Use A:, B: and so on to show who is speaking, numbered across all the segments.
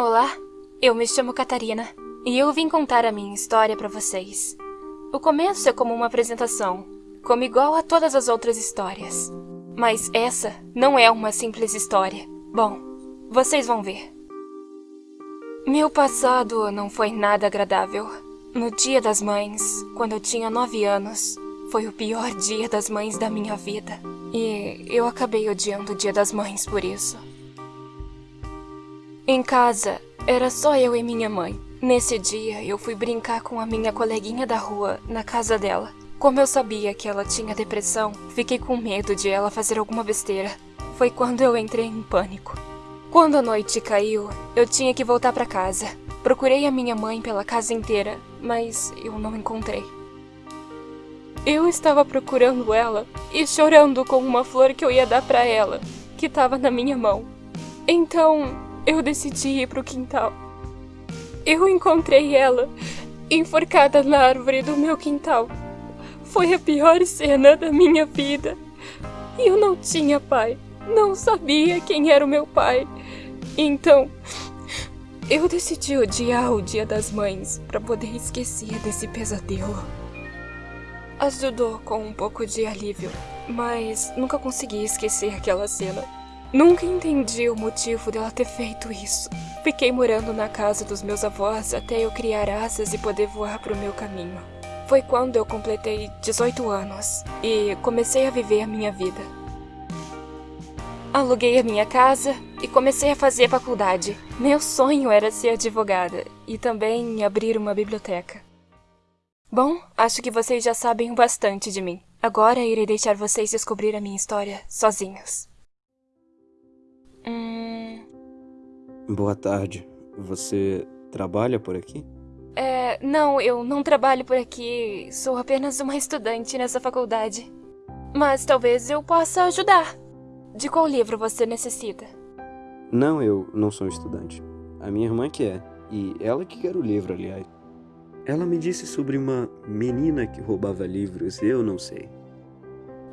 A: Olá, eu me chamo Catarina e eu vim contar a minha história para vocês. O começo é como uma apresentação, como igual a todas as outras histórias. Mas essa não é uma simples história. Bom, vocês vão ver. Meu passado não foi nada agradável. No dia das mães, quando eu tinha nove anos, foi o pior dia das mães da minha vida. E eu acabei odiando o dia das mães por isso. Em casa, era só eu e minha mãe. Nesse dia, eu fui brincar com a minha coleguinha da rua, na casa dela. Como eu sabia que ela tinha depressão, fiquei com medo de ela fazer alguma besteira. Foi quando eu entrei em pânico. Quando a noite caiu, eu tinha que voltar para casa. Procurei a minha mãe pela casa inteira, mas eu não encontrei. Eu estava procurando ela e chorando com uma flor que eu ia dar para ela, que estava na minha mão. Então, eu decidi ir pro quintal. Eu encontrei ela, enforcada na árvore do meu quintal. Foi a pior cena da minha vida. E eu não tinha pai. Não sabia quem era o meu pai. Então, eu decidi odiar o Dia das Mães para poder esquecer desse pesadelo. Ajudou com um pouco de alívio, mas nunca consegui esquecer aquela cena. Nunca entendi o motivo dela ter feito isso. Fiquei morando na casa dos meus avós até eu criar asas e poder voar para o meu caminho. Foi quando eu completei 18 anos e comecei a viver a minha vida. Aluguei a minha casa e comecei a fazer faculdade. Meu sonho era ser advogada e também abrir uma biblioteca. Bom, acho que vocês já sabem bastante de mim. Agora irei deixar vocês descobrir a minha história sozinhos.
B: Boa tarde. Você trabalha por aqui?
A: É, não, eu não trabalho por aqui. Sou apenas uma estudante nessa faculdade. Mas talvez eu possa ajudar. De qual livro você necessita?
B: Não, eu não sou estudante. A minha irmã que é. E ela que quer o livro, aliás. Ela me disse sobre uma menina que roubava livros, eu não sei.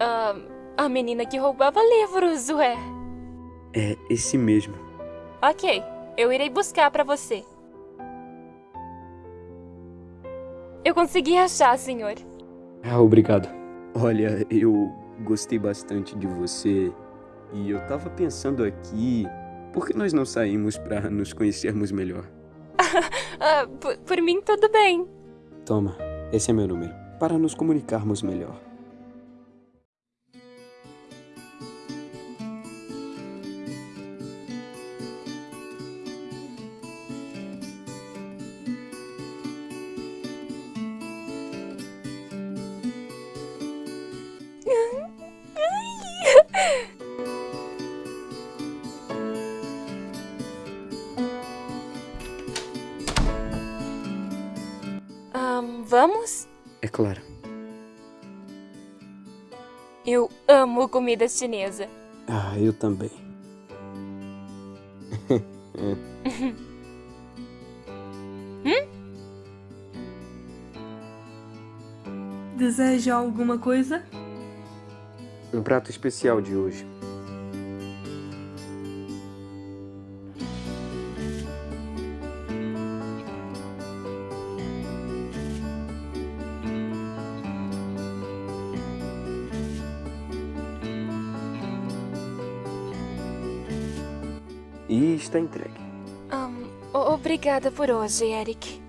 A: Ah, a menina que roubava livros, ué.
B: É esse mesmo.
A: Ok, eu irei buscar para você. Eu consegui achar, senhor.
B: Ah, obrigado. Olha, eu gostei bastante de você. E eu tava pensando aqui, por que nós não saímos para nos conhecermos melhor?
A: ah, por, por mim, tudo bem.
B: Toma, esse é meu número, para nos comunicarmos melhor. Claro.
A: Eu amo comida chinesa.
B: Ah, eu também.
A: hum?
C: Deseja alguma coisa?
B: Um prato especial de hoje. Está entregue.
A: Um, obrigada por hoje, Eric.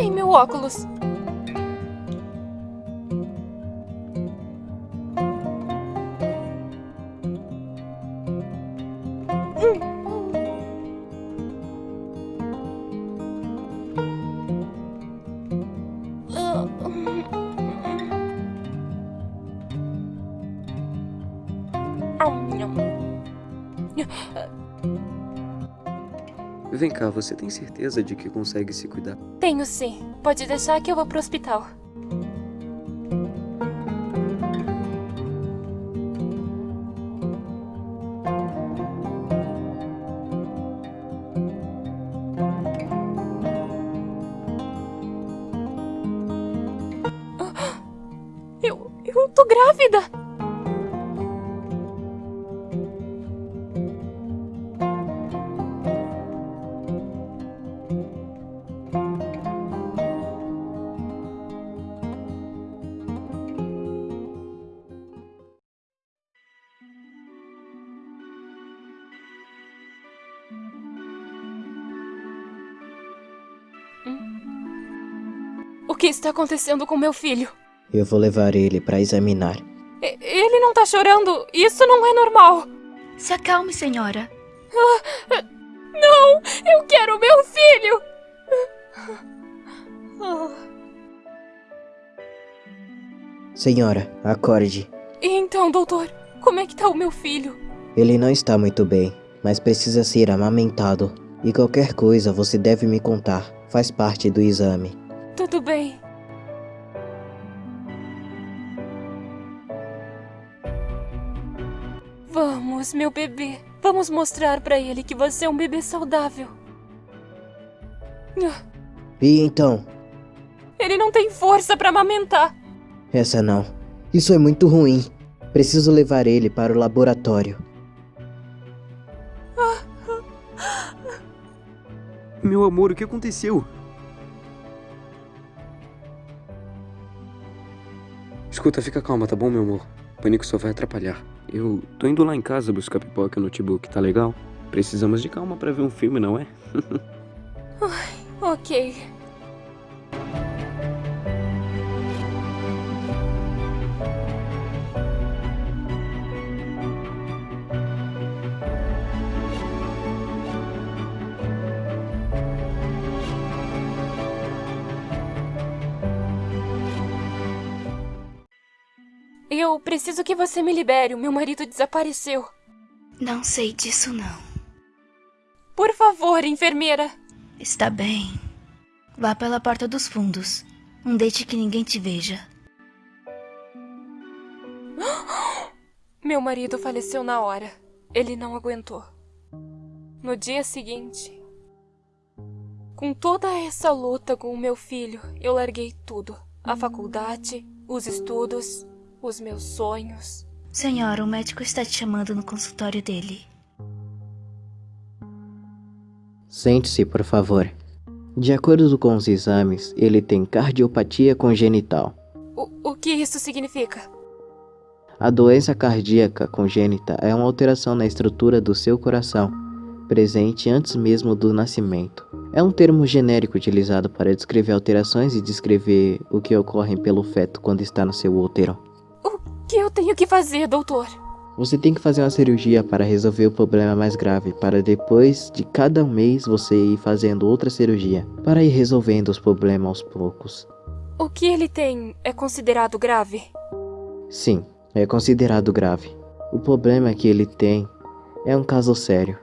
A: Ai, meu óculos!
B: Vem cá, você tem certeza de que consegue se cuidar?
A: Tenho sim. Pode deixar que eu vou pro hospital. Eu... eu tô grávida! Que está acontecendo com meu filho?
C: Eu vou levar ele para examinar.
A: E- Ele não tá chorando. Isso não é normal.
D: Se acalme, senhora.
A: Não! Eu quero meu filho! Ah,
C: Senhora, acorde.
A: E então, doutor, como é que tá o meu filho?
C: Ele não está muito bem, mas precisa ser amamentado. E qualquer coisa você deve me contar. Faz parte do exame.
A: Tudo bem. Vamos, meu bebê. Vamos mostrar pra ele que você é um bebê saudável.
C: E então?
A: Ele não tem força pra amamentar.
C: Essa não. Isso é muito ruim. Preciso levar ele para o laboratório.
B: Meu amor, o que aconteceu? Escuta, fica calma, tá bom, meu amor? O pânico só vai atrapalhar. Eu tô indo lá em casa buscar pipoca e notebook, tá legal? Precisamos de calma pra ver um filme, não é?
A: Ok. Eu preciso que você me libere. O meu marido desapareceu.
D: Não sei disso, não.
A: Por favor, enfermeira.
D: Está bem. Vá pela porta dos fundos. Não deixe que ninguém te veja.
A: Meu marido faleceu na hora. Ele não aguentou. No dia seguinte, com toda essa luta com o meu filho, eu larguei tudo: a faculdade, os estudos, os meus sonhos.
D: Senhora, o médico está te chamando no consultório dele.
C: Sente-se, por favor. De acordo com os exames, ele tem cardiopatia congenital.
A: O, o que isso significa?
C: A doença cardíaca congênita é uma alteração na estrutura do seu coração, presente antes mesmo do nascimento. É um termo genérico utilizado para descrever alterações e descrever o que ocorre pelo feto quando está no seu útero.
A: O que eu tenho que fazer, doutor?
C: Você tem que fazer uma cirurgia para resolver o problema mais grave, para depois de cada mês você ir fazendo outra cirurgia, para ir resolvendo os problemas aos poucos.
A: O que ele tem é considerado grave?
C: Sim, é considerado grave. O problema que ele tem é um caso sério.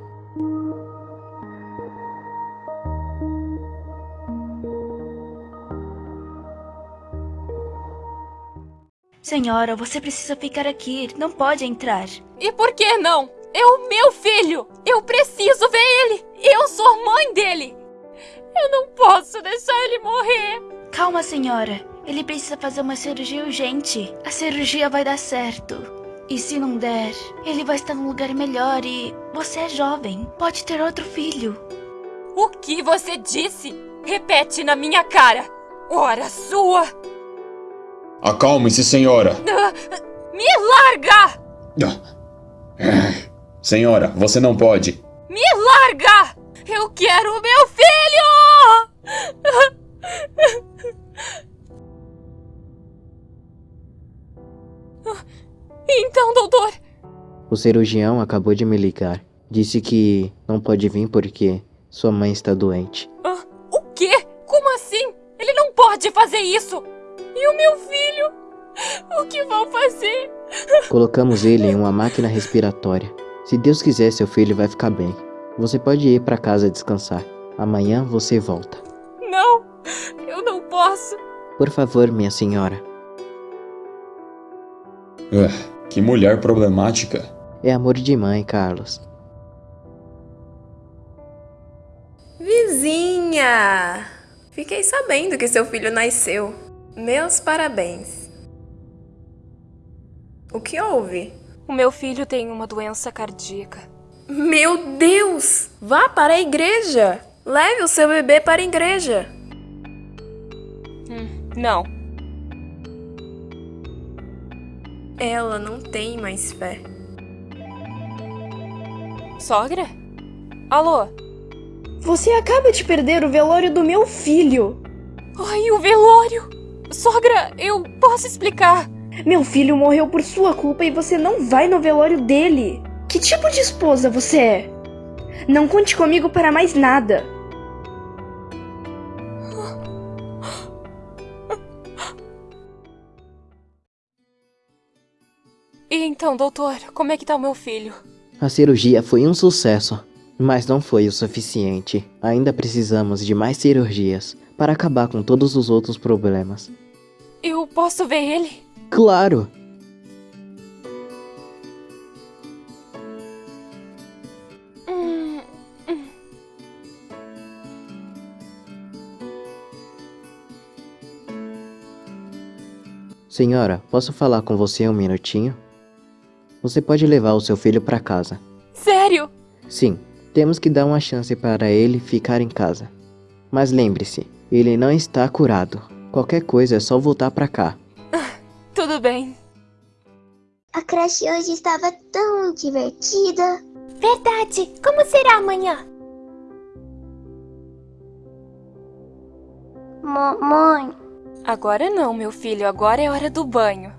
D: Senhora, você precisa ficar aqui. Não pode entrar.
A: E por que não? É o meu filho! Eu preciso ver ele! Eu sou a mãe dele! Eu não posso deixar ele morrer!
D: Calma, senhora. Ele precisa fazer uma cirurgia urgente. A cirurgia vai dar certo. E se não der, ele vai estar num lugar melhor e você é jovem. Pode ter outro filho.
A: O que você disse? Repete na minha cara! Ora sua!
E: Acalme-se, senhora.
A: Ah, Me larga!
E: Ah. Senhora, você não pode.
A: Me larga! Eu quero o meu filho! Então, doutor,
C: O cirurgião acabou de me ligar. Disse que não pode vir porque sua mãe está doente.
A: Ah, o quê? Como assim? Ele não pode fazer isso! E o meu filho? O que vão fazer?
C: Colocamos ele em uma máquina respiratória. Se Deus quiser, seu filho vai ficar bem. Você pode ir para casa descansar. Amanhã você volta.
A: Não, eu não posso.
C: Por favor, minha senhora.
E: Uh, que mulher problemática.
C: É amor de mãe, Carlos.
F: Vizinha! Fiquei sabendo que seu filho nasceu. Meus parabéns. O que houve?
A: O meu filho tem uma doença cardíaca.
F: Meu Deus! Vá para a igreja! Leve o seu bebê para a igreja!
A: Hum, não.
F: Ela não tem mais fé.
A: Sogra? Alô?
G: Você acaba de perder o velório do meu filho.
A: Ai, o velório! Sogra, eu posso explicar.
G: Meu filho morreu por sua culpa e você não vai no velório dele. Que tipo de esposa você é? Não conte comigo para mais nada.
A: E então, doutor, como é que tá o meu filho?
C: A cirurgia foi um sucesso, mas não foi o suficiente. Ainda precisamos de mais cirurgias para acabar com todos os outros problemas.
A: Eu posso ver ele?
C: Claro!
A: Hum, hum.
C: Senhora, posso falar com você um minutinho? Você pode levar o seu filho para casa.
A: Sério?
C: Sim, temos que dar uma chance para ele ficar em casa. Mas lembre-se, ele não está curado. Qualquer coisa é só voltar para cá.
A: Tudo bem.
H: A creche hoje estava tão divertida.
D: Verdade. Como será amanhã?
H: Mamãe,
A: Agora não, meu filho, agora é hora do banho.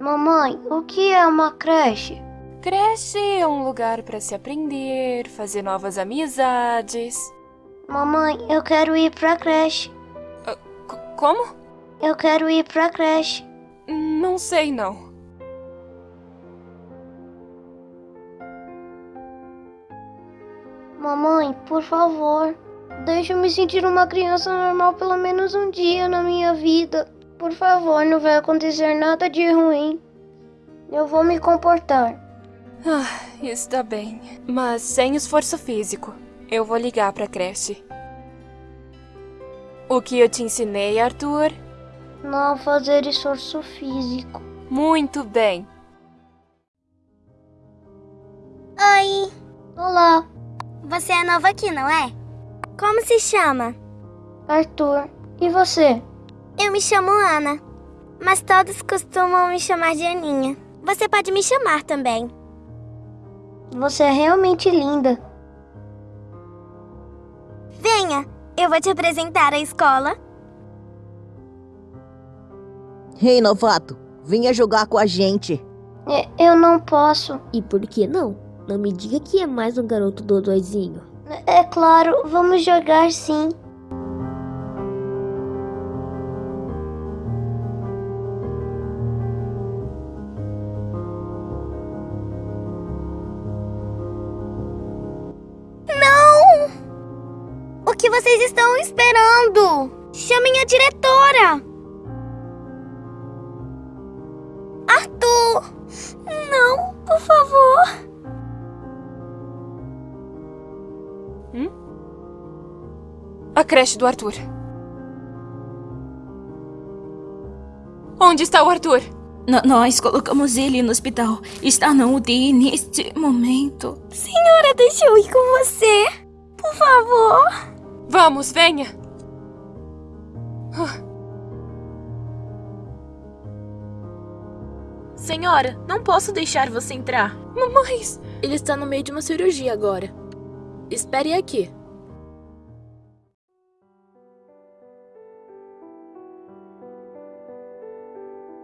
H: mamãe, o que é uma creche?
A: Creche é um lugar para se aprender, fazer novas amizades.
H: Mamãe, eu quero ir pra creche.
A: C- como?
H: Eu quero ir pra creche.
A: Não sei não.
H: Mamãe, por favor, deixa eu me sentir uma criança normal pelo menos um dia na minha vida. Por favor, não vai acontecer nada de ruim. Eu vou me comportar.
A: Ah, está bem. Mas sem esforço físico. Eu vou ligar pra creche. O que eu te ensinei, Arthur?
H: Não fazer esforço físico.
A: Muito bem.
H: Oi, olá,
I: Você é nova aqui, não é? Como se chama?
H: Arthur. E você?
I: Eu me chamo Ana, mas todos costumam me chamar de Aninha. Você pode me chamar também.
H: Você é realmente linda.
I: Venha, eu vou te apresentar a escola.
J: Ei, novato, venha jogar com a gente.
H: E- Eu não posso.
K: E por que não? Não me diga que é mais um garoto dodóizinho.
H: É claro, vamos jogar sim.
I: Estão esperando? Chamem a diretora! Arthur! Não, por favor!
A: A creche do Arthur. Onde está o Arthur?
L: N- nós colocamos ele no hospital. Está na UTI neste momento.
I: Senhora, deixa eu ir com você! Por favor!
A: Vamos, venha.
F: Senhora, não posso deixar você entrar.
A: Mamães,
F: Ele está no meio de uma cirurgia agora. Espere aqui.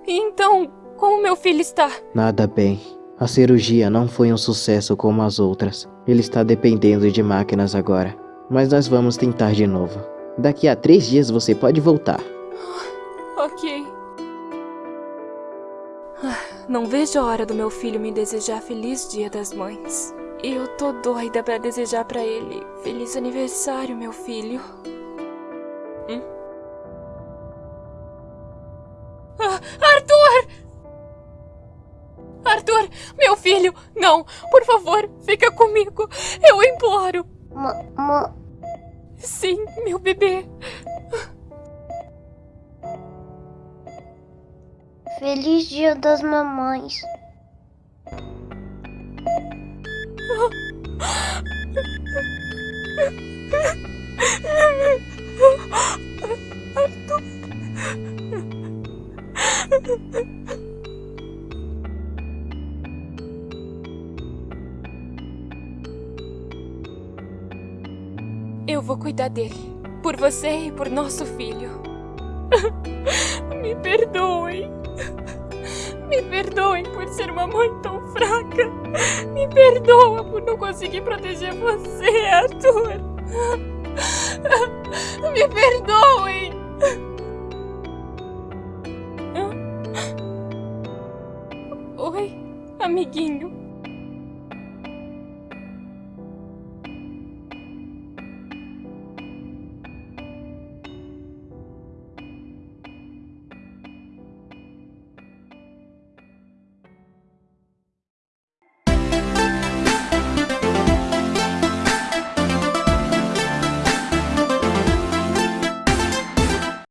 A: e então, como meu filho está?
C: Nada bem. A cirurgia não foi um sucesso como as outras. Ele está dependendo de máquinas agora. Mas nós vamos tentar de novo. Daqui a três dias você pode voltar.
A: Ok. Não vejo a hora do meu filho me desejar feliz Dia das Mães. E eu tô doida pra desejar pra ele feliz aniversário, meu filho. Hum? Ah, Arthur! Arthur, meu filho, não, por favor, fica comigo. Eu imploro.
H: Ma,
A: Sim, meu bebê.
H: Feliz Dia das Mamães.
A: dele. Por você e por nosso filho. Me perdoem. Me perdoem por ser uma mãe tão fraca. Me perdoa por não conseguir proteger você, Arthur. Me perdoem.